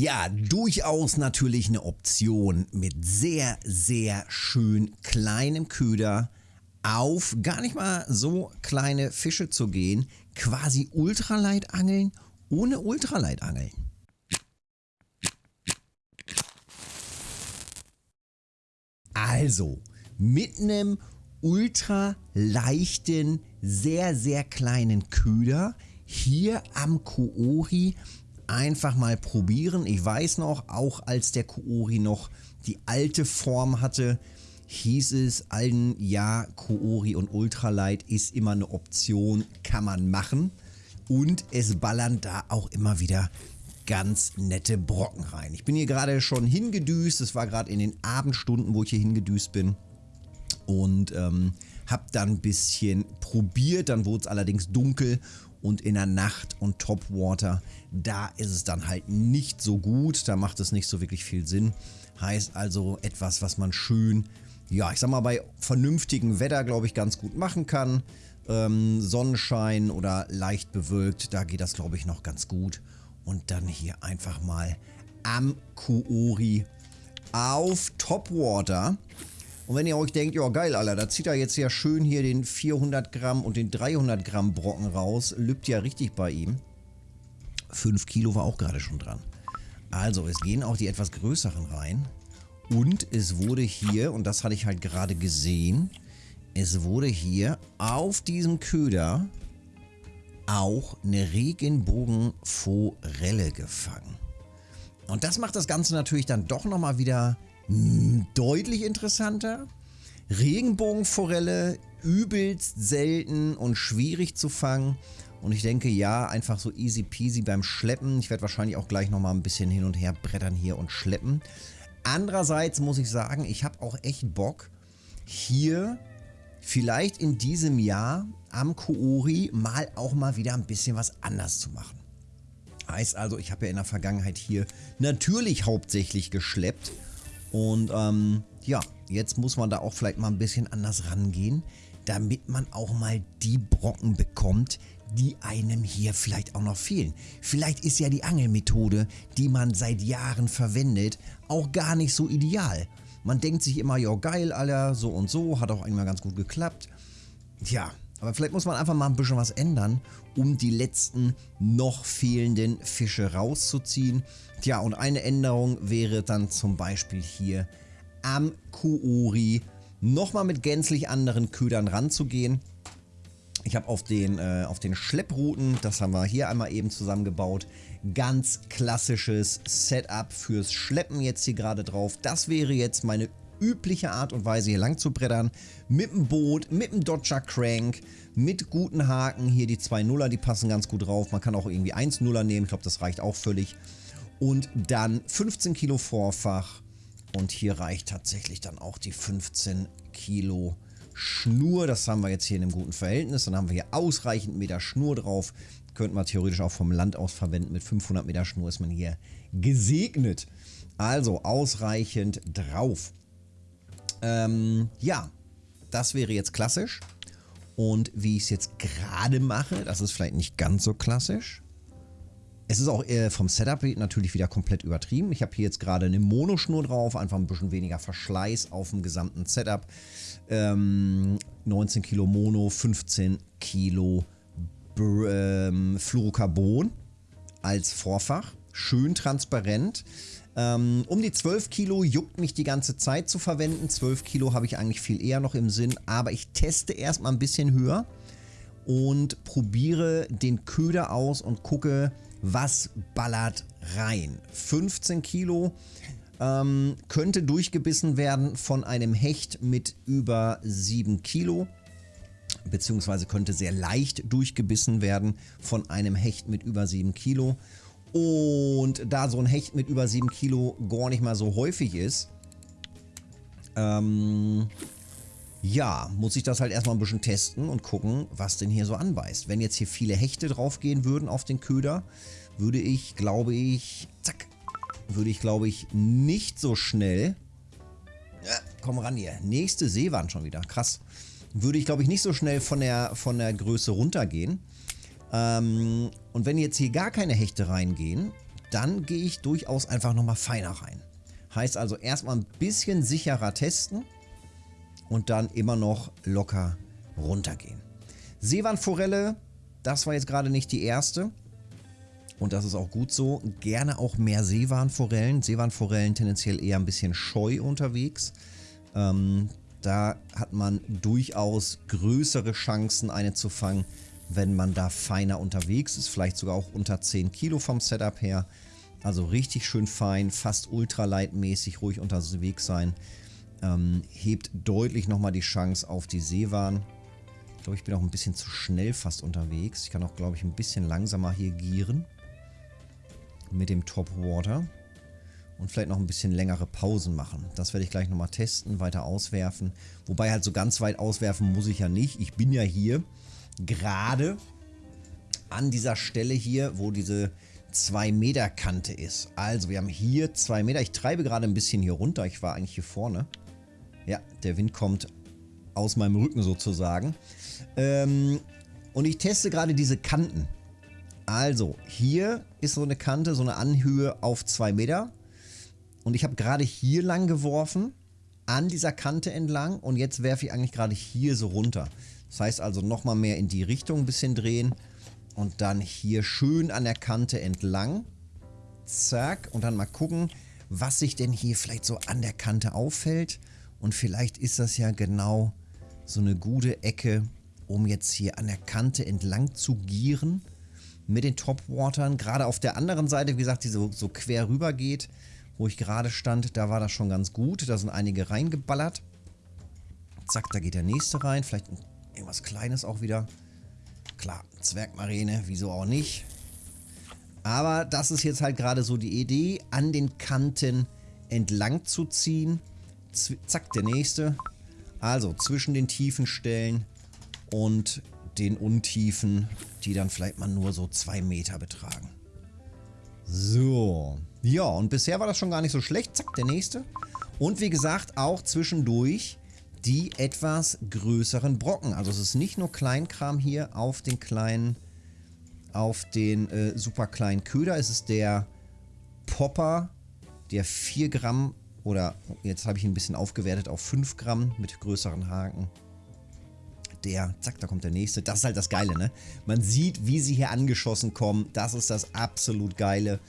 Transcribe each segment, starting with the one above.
Ja, durchaus natürlich eine Option mit sehr, sehr schön kleinem Köder auf gar nicht mal so kleine Fische zu gehen, quasi Ultraleitangeln ohne Ultraleitangeln. Also, mit einem ultra leichten, sehr, sehr kleinen Köder hier am Koori einfach mal probieren. Ich weiß noch, auch als der Koori noch die alte Form hatte, hieß es allen, ja, Koori und Ultralight ist immer eine Option, kann man machen. Und es ballern da auch immer wieder ganz nette Brocken rein. Ich bin hier gerade schon hingedüst, es war gerade in den Abendstunden, wo ich hier hingedüst bin. Und ähm, habe dann ein bisschen probiert, dann wurde es allerdings dunkel und in der Nacht und Topwater, da ist es dann halt nicht so gut, da macht es nicht so wirklich viel Sinn. Heißt also etwas, was man schön, ja ich sag mal bei vernünftigem Wetter glaube ich ganz gut machen kann. Ähm, Sonnenschein oder leicht bewölkt, da geht das glaube ich noch ganz gut. Und dann hier einfach mal am Kuori auf Topwater. Und wenn ihr euch denkt, ja geil, Alter, da zieht er jetzt ja schön hier den 400 Gramm und den 300 Gramm Brocken raus. Lübt ja richtig bei ihm. 5 Kilo war auch gerade schon dran. Also, es gehen auch die etwas größeren rein. Und es wurde hier, und das hatte ich halt gerade gesehen, es wurde hier auf diesem Köder auch eine Regenbogenforelle gefangen. Und das macht das Ganze natürlich dann doch nochmal wieder deutlich interessanter. Regenbogenforelle, übelst selten und schwierig zu fangen. Und ich denke, ja, einfach so easy peasy beim Schleppen. Ich werde wahrscheinlich auch gleich nochmal ein bisschen hin und her brettern hier und schleppen. Andererseits muss ich sagen, ich habe auch echt Bock, hier vielleicht in diesem Jahr am Koori mal auch mal wieder ein bisschen was anders zu machen. Heißt also, ich habe ja in der Vergangenheit hier natürlich hauptsächlich geschleppt und ähm, ja, jetzt muss man da auch vielleicht mal ein bisschen anders rangehen, damit man auch mal die Brocken bekommt, die einem hier vielleicht auch noch fehlen. Vielleicht ist ja die Angelmethode, die man seit Jahren verwendet, auch gar nicht so ideal. Man denkt sich immer, ja geil, Alter, so und so, hat auch einmal ganz gut geklappt. Tja, aber vielleicht muss man einfach mal ein bisschen was ändern, um die letzten noch fehlenden Fische rauszuziehen. Tja, und eine Änderung wäre dann zum Beispiel hier am Kuori nochmal mit gänzlich anderen Ködern ranzugehen. Ich habe auf den, äh, auf den Schlepprouten, das haben wir hier einmal eben zusammengebaut, ganz klassisches Setup fürs Schleppen jetzt hier gerade drauf. Das wäre jetzt meine übliche Art und Weise hier lang zu brettern. Mit dem Boot, mit dem Dodger Crank, mit guten Haken. Hier die zwei Nuller, die passen ganz gut drauf. Man kann auch irgendwie 1 Nuller nehmen, ich glaube das reicht auch völlig. Und dann 15 Kilo Vorfach. Und hier reicht tatsächlich dann auch die 15 Kilo Schnur. Das haben wir jetzt hier in einem guten Verhältnis. Dann haben wir hier ausreichend Meter Schnur drauf. Könnte man theoretisch auch vom Land aus verwenden. Mit 500 Meter Schnur ist man hier gesegnet. Also ausreichend drauf. Ähm, ja, das wäre jetzt klassisch. Und wie ich es jetzt gerade mache, das ist vielleicht nicht ganz so klassisch. Es ist auch vom Setup natürlich wieder komplett übertrieben. Ich habe hier jetzt gerade eine Monoschnur drauf, einfach ein bisschen weniger Verschleiß auf dem gesamten Setup. Ähm, 19 Kilo Mono, 15 Kilo ähm, Fluorocarbon als Vorfach. Schön transparent. Ähm, um die 12 Kilo juckt mich die ganze Zeit zu verwenden. 12 Kilo habe ich eigentlich viel eher noch im Sinn, aber ich teste erstmal ein bisschen höher und probiere den Köder aus und gucke, was ballert rein. 15 Kilo ähm, könnte durchgebissen werden von einem Hecht mit über 7 Kilo beziehungsweise könnte sehr leicht durchgebissen werden von einem Hecht mit über 7 Kilo. Und da so ein Hecht mit über 7 Kilo gar nicht mal so häufig ist, ähm, ja, muss ich das halt erstmal ein bisschen testen und gucken, was denn hier so anbeißt. Wenn jetzt hier viele Hechte draufgehen würden auf den Köder, würde ich, glaube ich, zack, würde ich, glaube ich, nicht so schnell, ja, komm ran hier, nächste Seewand schon wieder, krass, würde ich, glaube ich, nicht so schnell von der, von der Größe runtergehen. Ähm, und wenn jetzt hier gar keine Hechte reingehen, dann gehe ich durchaus einfach nochmal feiner rein. Heißt also erstmal ein bisschen sicherer testen und dann immer noch locker runtergehen. Seewandforelle, das war jetzt gerade nicht die erste. Und das ist auch gut so. Gerne auch mehr Seewarnforellen. Seewarnforellen tendenziell eher ein bisschen scheu unterwegs. Ähm, da hat man durchaus größere Chancen, eine zu fangen, wenn man da feiner unterwegs ist. Vielleicht sogar auch unter 10 Kilo vom Setup her. Also richtig schön fein, fast ultraleitmäßig, ruhig unterwegs sein. Ähm, hebt deutlich nochmal die Chance auf die Seewaren. Ich glaube, ich bin auch ein bisschen zu schnell fast unterwegs. Ich kann auch, glaube ich, ein bisschen langsamer hier gieren. Mit dem Topwater. Und vielleicht noch ein bisschen längere Pausen machen. Das werde ich gleich nochmal testen, weiter auswerfen. Wobei halt so ganz weit auswerfen muss ich ja nicht. Ich bin ja hier gerade an dieser Stelle hier, wo diese 2 Meter Kante ist. Also wir haben hier 2 Meter. Ich treibe gerade ein bisschen hier runter. Ich war eigentlich hier vorne. Ja, der Wind kommt aus meinem Rücken sozusagen. Ähm, und ich teste gerade diese Kanten. Also, hier ist so eine Kante, so eine Anhöhe auf 2 Meter. Und ich habe gerade hier lang geworfen, an dieser Kante entlang. Und jetzt werfe ich eigentlich gerade hier so runter. Das heißt also nochmal mehr in die Richtung ein bisschen drehen. Und dann hier schön an der Kante entlang. Zack. Und dann mal gucken, was sich denn hier vielleicht so an der Kante auffällt. Und vielleicht ist das ja genau so eine gute Ecke, um jetzt hier an der Kante entlang zu gieren mit den Topwatern. Gerade auf der anderen Seite, wie gesagt, die so, so quer rüber geht, wo ich gerade stand, da war das schon ganz gut. Da sind einige reingeballert. Zack, da geht der nächste rein. Vielleicht irgendwas Kleines auch wieder. Klar, Zwergmarine, wieso auch nicht. Aber das ist jetzt halt gerade so die Idee, an den Kanten entlang zu ziehen zack, der nächste. Also zwischen den tiefen Stellen und den Untiefen, die dann vielleicht mal nur so zwei Meter betragen. So. Ja, und bisher war das schon gar nicht so schlecht. Zack, der nächste. Und wie gesagt, auch zwischendurch die etwas größeren Brocken. Also es ist nicht nur Kleinkram hier auf den kleinen, auf den äh, super kleinen Köder. Es ist der Popper, der 4 Gramm oder jetzt habe ich ihn ein bisschen aufgewertet auf 5 Gramm mit größeren Haken. Der, zack, da kommt der nächste. Das ist halt das Geile, ne? Man sieht, wie sie hier angeschossen kommen. Das ist das absolut Geile.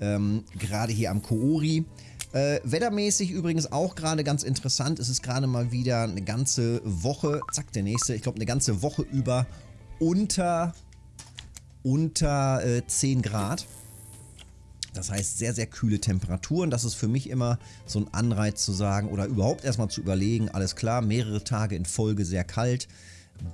Ähm, gerade hier am Koori. Äh, wettermäßig übrigens auch gerade ganz interessant. Es ist gerade mal wieder eine ganze Woche, zack, der nächste, ich glaube eine ganze Woche über unter, unter äh, 10 Grad. Das heißt sehr, sehr kühle Temperaturen. Das ist für mich immer so ein Anreiz zu sagen oder überhaupt erstmal zu überlegen, alles klar, mehrere Tage in Folge sehr kalt.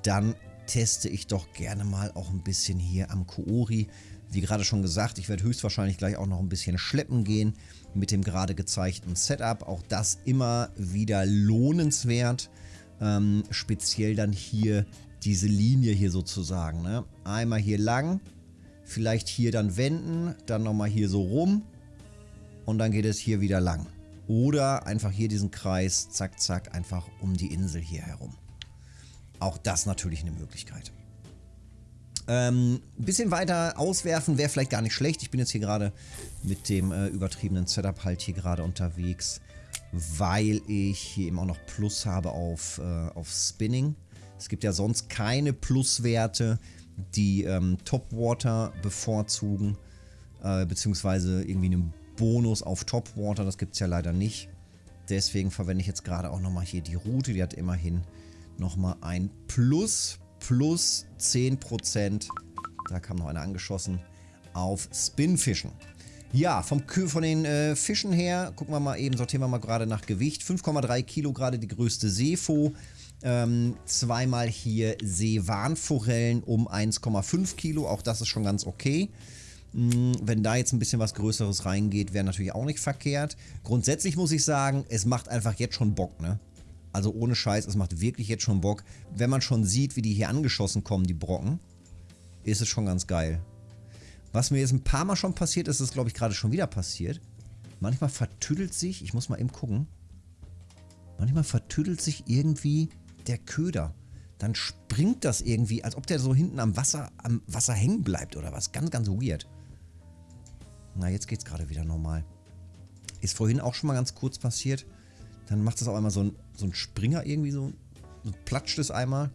Dann teste ich doch gerne mal auch ein bisschen hier am Koori. Wie gerade schon gesagt, ich werde höchstwahrscheinlich gleich auch noch ein bisschen schleppen gehen mit dem gerade gezeigten Setup. Auch das immer wieder lohnenswert. Ähm, speziell dann hier diese Linie hier sozusagen. Ne? Einmal hier lang, Vielleicht hier dann wenden, dann nochmal hier so rum und dann geht es hier wieder lang. Oder einfach hier diesen Kreis, zack, zack, einfach um die Insel hier herum. Auch das natürlich eine Möglichkeit. Ähm, ein bisschen weiter auswerfen wäre vielleicht gar nicht schlecht. Ich bin jetzt hier gerade mit dem äh, übertriebenen Setup halt hier gerade unterwegs, weil ich hier eben auch noch Plus habe auf, äh, auf Spinning. Es gibt ja sonst keine Pluswerte die ähm, Topwater bevorzugen, äh, beziehungsweise irgendwie einen Bonus auf Topwater, das gibt es ja leider nicht. Deswegen verwende ich jetzt gerade auch nochmal hier die Route, die hat immerhin nochmal ein Plus, plus 10%, da kam noch einer angeschossen, auf Spinfischen. Ja, vom, von den äh, Fischen her, gucken wir mal eben, sortieren wir mal gerade nach Gewicht. 5,3 Kilo gerade die größte Seefo. Ähm, zweimal hier Seewarnforellen um 1,5 Kilo. Auch das ist schon ganz okay. Hm, wenn da jetzt ein bisschen was Größeres reingeht, wäre natürlich auch nicht verkehrt. Grundsätzlich muss ich sagen, es macht einfach jetzt schon Bock, ne? Also ohne Scheiß, es macht wirklich jetzt schon Bock. Wenn man schon sieht, wie die hier angeschossen kommen, die Brocken, ist es schon ganz geil. Was mir jetzt ein paar Mal schon passiert ist, ist glaube ich gerade schon wieder passiert. Manchmal vertüdelt sich, ich muss mal eben gucken, manchmal vertüdelt sich irgendwie der Köder. Dann springt das irgendwie, als ob der so hinten am Wasser, am Wasser hängen bleibt oder was. Ganz, ganz weird. Na, jetzt geht es gerade wieder normal. Ist vorhin auch schon mal ganz kurz passiert. Dann macht es auch einmal so ein, so ein Springer irgendwie so. So platscht es einmal.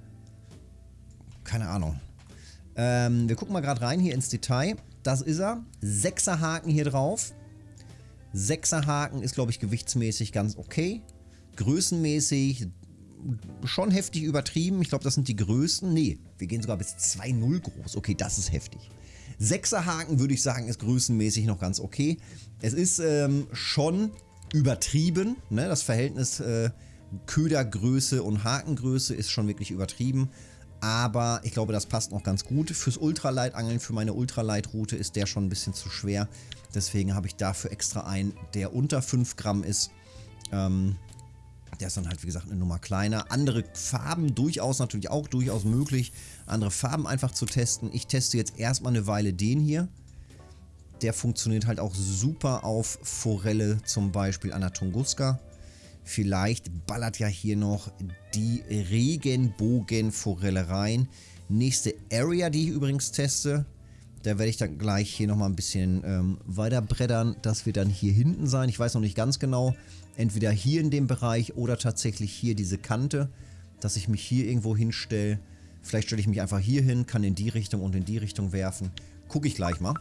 Keine Ahnung. Ähm, wir gucken mal gerade rein hier ins Detail. Das ist er. Sechser Haken hier drauf. Sechser Haken ist, glaube ich, gewichtsmäßig ganz okay. Größenmäßig schon heftig übertrieben. Ich glaube, das sind die größten. Nee, wir gehen sogar bis 2,0 groß. Okay, das ist heftig. Sechser Haken würde ich sagen, ist größenmäßig noch ganz okay. Es ist ähm, schon übertrieben. Ne? Das Verhältnis äh, Ködergröße und Hakengröße ist schon wirklich übertrieben. Aber ich glaube, das passt noch ganz gut. Fürs Ultraleitangeln, für meine Ultraleitroute ist der schon ein bisschen zu schwer. Deswegen habe ich dafür extra einen, der unter 5 Gramm ist. Ähm, der ist dann halt, wie gesagt, eine Nummer kleiner. Andere Farben durchaus natürlich auch durchaus möglich, andere Farben einfach zu testen. Ich teste jetzt erstmal eine Weile den hier. Der funktioniert halt auch super auf Forelle, zum Beispiel an der Tunguska. Vielleicht ballert ja hier noch die Regenbogenforelle rein. Nächste Area, die ich übrigens teste, da werde ich dann gleich hier nochmal ein bisschen ähm, weiter brettern. Das wird dann hier hinten sein. Ich weiß noch nicht ganz genau. Entweder hier in dem Bereich oder tatsächlich hier diese Kante, dass ich mich hier irgendwo hinstelle. Vielleicht stelle ich mich einfach hier hin, kann in die Richtung und in die Richtung werfen. Gucke ich gleich mal.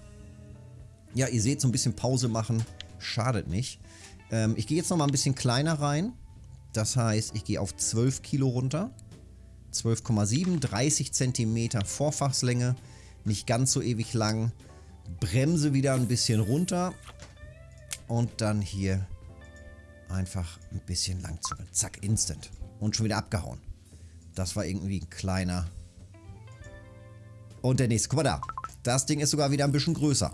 Ja, ihr seht, so ein bisschen Pause machen schadet nicht. Ähm, ich gehe jetzt nochmal ein bisschen kleiner rein. Das heißt, ich gehe auf 12 Kilo runter. 12,7, 30 Zentimeter Vorfachslänge nicht ganz so ewig lang. Bremse wieder ein bisschen runter und dann hier einfach ein bisschen lang zucken. Zack, instant. Und schon wieder abgehauen. Das war irgendwie ein kleiner. Und der nächste, guck mal da. Das Ding ist sogar wieder ein bisschen größer.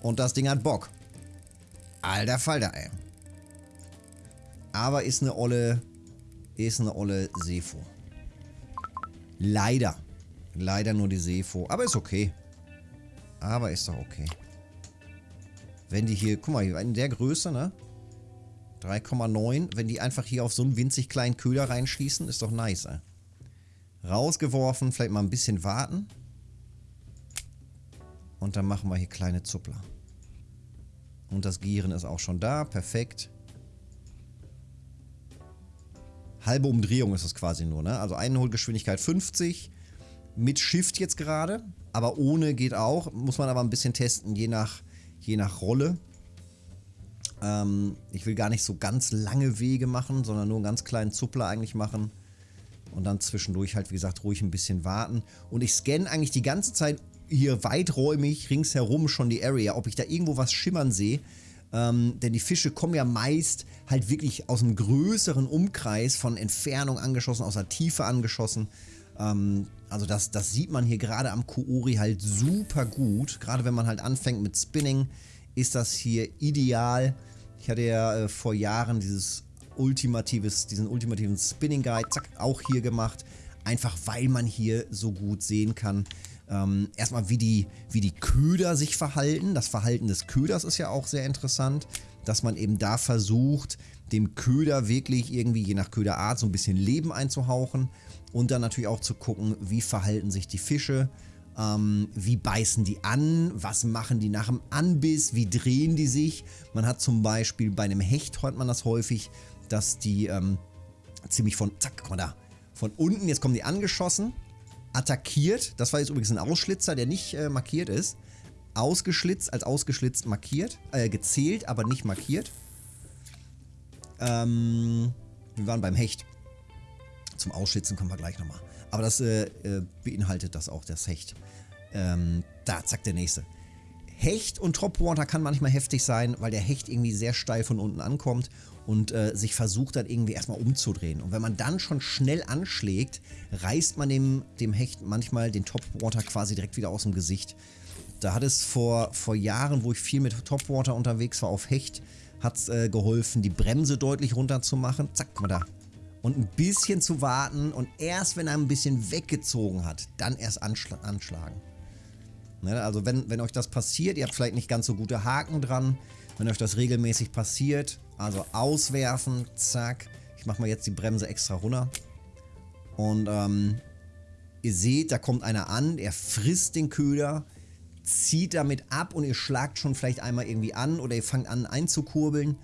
Und das Ding hat Bock. Alter Falter, ey. Aber ist eine olle, ist eine olle Sefo. Leider. Leider nur die Sefo. Aber ist okay. Aber ist doch okay. Wenn die hier, guck mal, in der Größe, ne? 3,9. Wenn die einfach hier auf so einen winzig kleinen Köder reinschießen, ist doch nice, ey. Rausgeworfen, vielleicht mal ein bisschen warten. Und dann machen wir hier kleine Zuppler. Und das Gieren ist auch schon da. Perfekt. Halbe Umdrehung ist es quasi nur, ne? Also Einholgeschwindigkeit 50 mit Shift jetzt gerade, aber ohne geht auch. Muss man aber ein bisschen testen, je nach, je nach Rolle. Ähm, ich will gar nicht so ganz lange Wege machen, sondern nur einen ganz kleinen Zuppler eigentlich machen. Und dann zwischendurch halt, wie gesagt, ruhig ein bisschen warten. Und ich scanne eigentlich die ganze Zeit hier weiträumig ringsherum schon die Area, ob ich da irgendwo was schimmern sehe. Ähm, denn die Fische kommen ja meist halt wirklich aus einem größeren Umkreis von Entfernung angeschossen, aus der Tiefe angeschossen. Ähm, also das, das sieht man hier gerade am Koori halt super gut. Gerade wenn man halt anfängt mit Spinning, ist das hier ideal. Ich hatte ja äh, vor Jahren dieses ultimatives, diesen ultimativen Spinning Guide, zack, auch hier gemacht. Einfach weil man hier so gut sehen kann, ähm, erstmal wie die, wie die Köder sich verhalten. Das Verhalten des Köders ist ja auch sehr interessant, dass man eben da versucht, dem Köder wirklich irgendwie je nach Köderart so ein bisschen Leben einzuhauchen und dann natürlich auch zu gucken, wie verhalten sich die Fische, ähm, wie beißen die an, was machen die nach dem Anbiss, wie drehen die sich. Man hat zum Beispiel bei einem Hecht, hört man das häufig, dass die ähm, ziemlich von, zack, guck mal da, von unten, jetzt kommen die angeschossen, attackiert. Das war jetzt übrigens ein Ausschlitzer, der nicht äh, markiert ist. Ausgeschlitzt, als ausgeschlitzt markiert, äh, gezählt, aber nicht markiert. Ähm, wir waren beim Hecht. Zum Ausschlitzen kommen wir gleich nochmal. Aber das äh, äh, beinhaltet das auch, das Hecht. Ähm, da, zack, der nächste. Hecht und Topwater kann manchmal heftig sein, weil der Hecht irgendwie sehr steil von unten ankommt und äh, sich versucht dann irgendwie erstmal umzudrehen. Und wenn man dann schon schnell anschlägt, reißt man dem, dem Hecht manchmal den Topwater quasi direkt wieder aus dem Gesicht. Da hat es vor, vor Jahren, wo ich viel mit Topwater unterwegs war auf Hecht, hat es äh, geholfen, die Bremse deutlich runter zu machen. Zack, guck mal da. Und ein bisschen zu warten und erst wenn er ein bisschen weggezogen hat, dann erst anschl anschlagen. Ne, also wenn, wenn euch das passiert, ihr habt vielleicht nicht ganz so gute Haken dran, wenn euch das regelmäßig passiert, also auswerfen, zack. Ich mache mal jetzt die Bremse extra runter. Und ähm, ihr seht, da kommt einer an, der frisst den Köder, zieht damit ab und ihr schlagt schon vielleicht einmal irgendwie an oder ihr fangt an einzukurbeln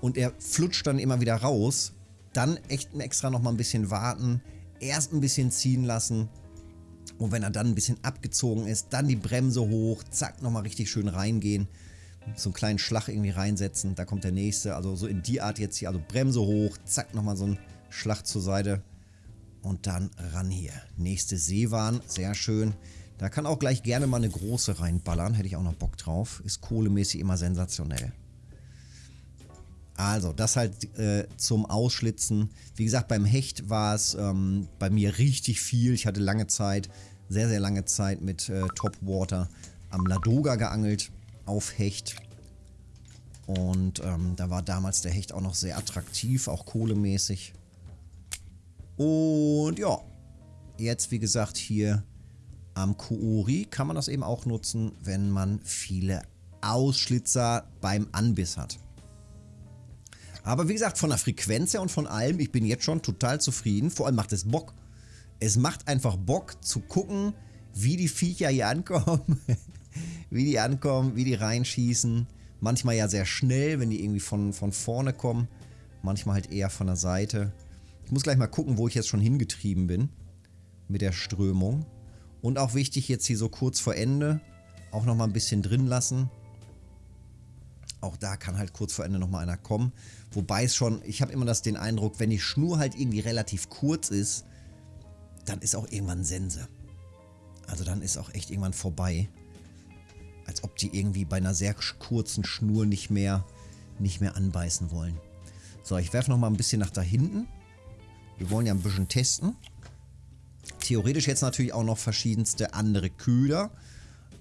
und er flutscht dann immer wieder raus, dann echt extra nochmal ein bisschen warten, erst ein bisschen ziehen lassen und wenn er dann ein bisschen abgezogen ist, dann die Bremse hoch, zack, nochmal richtig schön reingehen, so einen kleinen Schlag irgendwie reinsetzen, da kommt der nächste, also so in die Art jetzt hier, also Bremse hoch, zack, nochmal so ein Schlag zur Seite und dann ran hier. Nächste Seewahn, sehr schön. Da kann auch gleich gerne mal eine große reinballern. Hätte ich auch noch Bock drauf. Ist kohlemäßig immer sensationell. Also, das halt äh, zum Ausschlitzen. Wie gesagt, beim Hecht war es ähm, bei mir richtig viel. Ich hatte lange Zeit, sehr, sehr lange Zeit mit äh, Topwater am Ladoga geangelt auf Hecht. Und ähm, da war damals der Hecht auch noch sehr attraktiv, auch kohlemäßig. Und ja, jetzt wie gesagt hier am Kuori kann man das eben auch nutzen, wenn man viele Ausschlitzer beim Anbiss hat. Aber wie gesagt, von der Frequenz her und von allem, ich bin jetzt schon total zufrieden. Vor allem macht es Bock. Es macht einfach Bock zu gucken, wie die Viecher hier ankommen. Wie die ankommen, wie die reinschießen. Manchmal ja sehr schnell, wenn die irgendwie von, von vorne kommen. Manchmal halt eher von der Seite. Ich muss gleich mal gucken, wo ich jetzt schon hingetrieben bin. Mit der Strömung. Und auch wichtig jetzt hier so kurz vor Ende auch nochmal ein bisschen drin lassen. Auch da kann halt kurz vor Ende nochmal einer kommen. Wobei es schon, ich habe immer das den Eindruck, wenn die Schnur halt irgendwie relativ kurz ist, dann ist auch irgendwann Sense. Also dann ist auch echt irgendwann vorbei. Als ob die irgendwie bei einer sehr kurzen Schnur nicht mehr, nicht mehr anbeißen wollen. So, ich werfe nochmal ein bisschen nach da hinten. Wir wollen ja ein bisschen testen. Theoretisch jetzt natürlich auch noch verschiedenste andere Köder.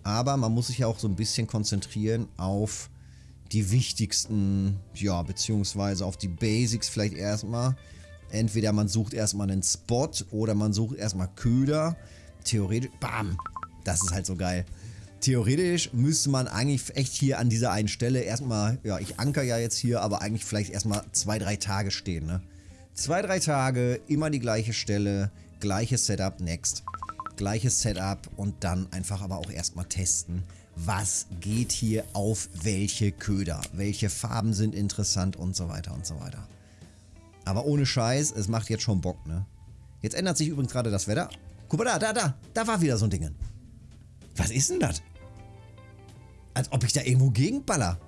Aber man muss sich ja auch so ein bisschen konzentrieren auf die wichtigsten, ja, beziehungsweise auf die Basics vielleicht erstmal. Entweder man sucht erstmal einen Spot oder man sucht erstmal Köder. Theoretisch, bam, das ist halt so geil. Theoretisch müsste man eigentlich echt hier an dieser einen Stelle erstmal, ja, ich anker ja jetzt hier, aber eigentlich vielleicht erstmal zwei, drei Tage stehen, ne? Zwei, drei Tage, immer die gleiche Stelle, gleiches Setup, next. Gleiches Setup und dann einfach aber auch erstmal testen, was geht hier auf welche Köder, welche Farben sind interessant und so weiter und so weiter. Aber ohne Scheiß, es macht jetzt schon Bock, ne? Jetzt ändert sich übrigens gerade das Wetter. Guck mal da, da, da, da war wieder so ein Ding. Was ist denn das? Als ob ich da irgendwo gegenballer.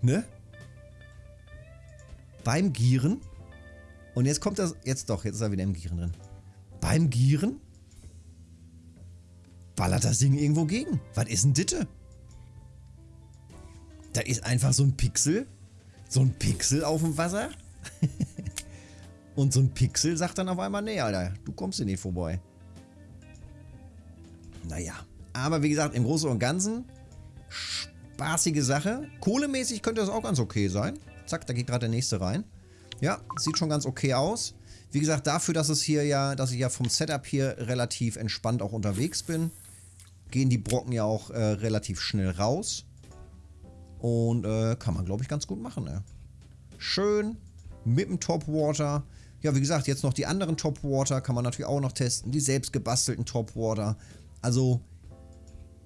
Ne? Beim Gieren. Und jetzt kommt das, jetzt doch, jetzt ist er wieder im Gieren drin. Beim Gieren ballert das Ding irgendwo gegen. Was ist denn Ditte? Da ist einfach so ein Pixel. So ein Pixel auf dem Wasser. Und so ein Pixel sagt dann auf einmal, nee, Alter, du kommst hier nicht vorbei. Naja. Aber wie gesagt, im Großen und Ganzen spaßige Sache. Kohlemäßig könnte das auch ganz okay sein. Zack, da geht gerade der nächste rein. Ja, sieht schon ganz okay aus. Wie gesagt, dafür, dass es hier ja, dass ich ja vom Setup hier relativ entspannt auch unterwegs bin, gehen die Brocken ja auch äh, relativ schnell raus. Und äh, kann man, glaube ich, ganz gut machen. Ne? Schön mit dem Topwater. Ja, wie gesagt, jetzt noch die anderen Topwater kann man natürlich auch noch testen. Die selbst gebastelten Topwater. Also,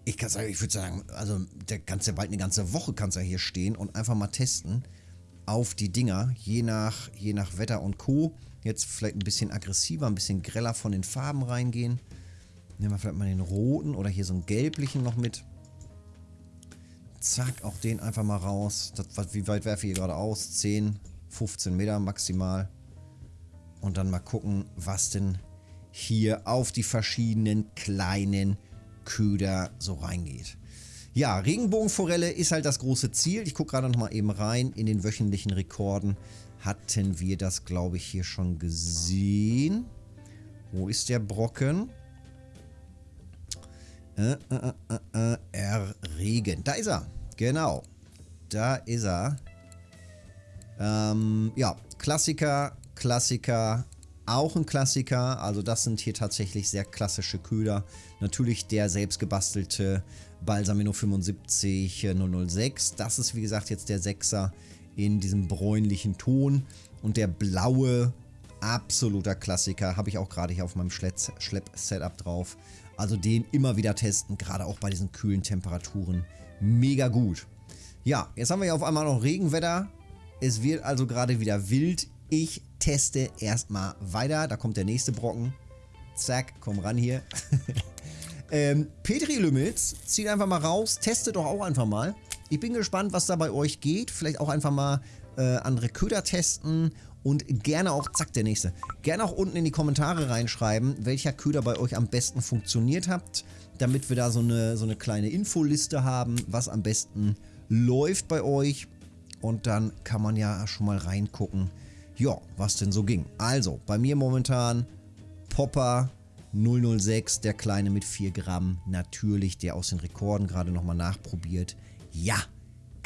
ich kann sagen, ich würde sagen, also der ja bald eine ganze Woche kannst ja hier stehen und einfach mal testen auf die Dinger, je nach, je nach Wetter und Co. Jetzt vielleicht ein bisschen aggressiver, ein bisschen greller von den Farben reingehen. Nehmen wir vielleicht mal den roten oder hier so einen gelblichen noch mit. Zack, auch den einfach mal raus. Das, wie weit werfe ich hier gerade aus? 10, 15 Meter maximal. Und dann mal gucken, was denn hier auf die verschiedenen kleinen Köder so reingeht. Ja, Regenbogenforelle ist halt das große Ziel. Ich gucke gerade noch mal eben rein. In den wöchentlichen Rekorden hatten wir das, glaube ich, hier schon gesehen. Wo ist der Brocken? Äh, äh, äh, äh, erregen. Da ist er. Genau. Da ist er. Ähm, ja, Klassiker, Klassiker, auch ein Klassiker. Also das sind hier tatsächlich sehr klassische Köder. Natürlich der selbstgebastelte Balsamino 75 006. Das ist wie gesagt jetzt der 6er in diesem bräunlichen Ton. Und der blaue, absoluter Klassiker, habe ich auch gerade hier auf meinem Schlepp-Setup drauf Also den immer wieder testen, gerade auch bei diesen kühlen Temperaturen. Mega gut. Ja, jetzt haben wir ja auf einmal noch Regenwetter. Es wird also gerade wieder wild. Ich teste erstmal weiter. Da kommt der nächste Brocken. Zack, komm ran hier. ähm, Petri Limits, zieht einfach mal raus. Testet doch auch einfach mal. Ich bin gespannt, was da bei euch geht. Vielleicht auch einfach mal äh, andere Köder testen und gerne auch, zack, der nächste, gerne auch unten in die Kommentare reinschreiben, welcher Köder bei euch am besten funktioniert habt, damit wir da so eine, so eine kleine Infoliste haben, was am besten läuft bei euch. Und dann kann man ja schon mal reingucken, ja, was denn so ging. Also, bei mir momentan Popper 006, der kleine mit 4 Gramm, natürlich, der aus den Rekorden gerade nochmal nachprobiert. Ja,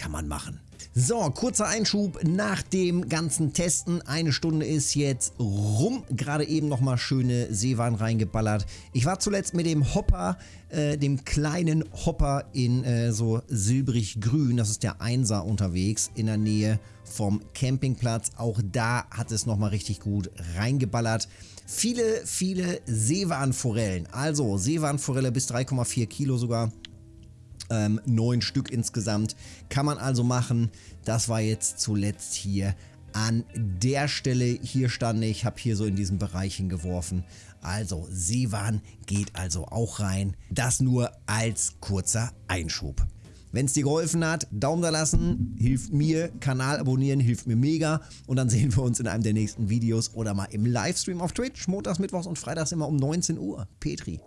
kann man machen. So, kurzer Einschub nach dem ganzen Testen. Eine Stunde ist jetzt rum. Gerade eben nochmal schöne Seewaren reingeballert. Ich war zuletzt mit dem Hopper, äh, dem kleinen Hopper in äh, so silbrig-grün, das ist der Einser unterwegs, in der Nähe vom Campingplatz. Auch da hat es nochmal richtig gut reingeballert. Viele, viele Seewarnforellen. Also Seewarnforelle bis 3,4 Kilo sogar ähm, neun Stück insgesamt. Kann man also machen. Das war jetzt zuletzt hier an der Stelle. Hier stand ich, habe hier so in diesen Bereich hingeworfen. Also Seewan geht also auch rein. Das nur als kurzer Einschub. Wenn es dir geholfen hat, Daumen da lassen, hilft mir, Kanal abonnieren, hilft mir mega. Und dann sehen wir uns in einem der nächsten Videos oder mal im Livestream auf Twitch, montags, mittwochs und freitags immer um 19 Uhr. Petri.